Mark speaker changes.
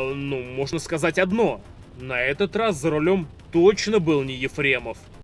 Speaker 1: А, ну, можно сказать одно. На этот раз за рулем точно был не Ефремов.